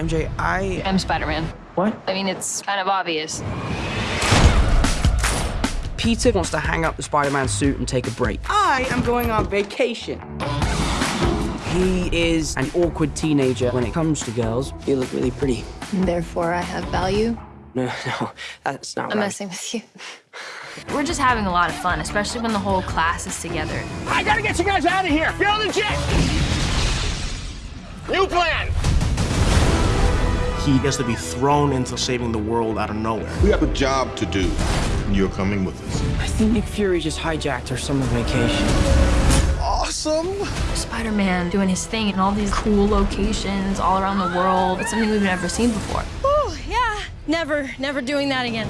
MJ, I... I'm Spider-Man. What? I mean, it's kind of obvious. Peter wants to hang up the Spider-Man suit and take a break. I am going on vacation. He is an awkward teenager when it comes to girls. You look really pretty. And therefore, I have value. No, no, that's not I'm right. messing with you. We're just having a lot of fun, especially when the whole class is together. I gotta get you guys out of here. Get on the jet. New plan. He gets to be thrown into saving the world out of nowhere. We have a job to do, you're coming with us. I think Nick Fury just hijacked our summer vacation. Awesome! Spider-Man doing his thing in all these cool locations all around the world. It's something we've never seen before. Oh, yeah. Never, never doing that again.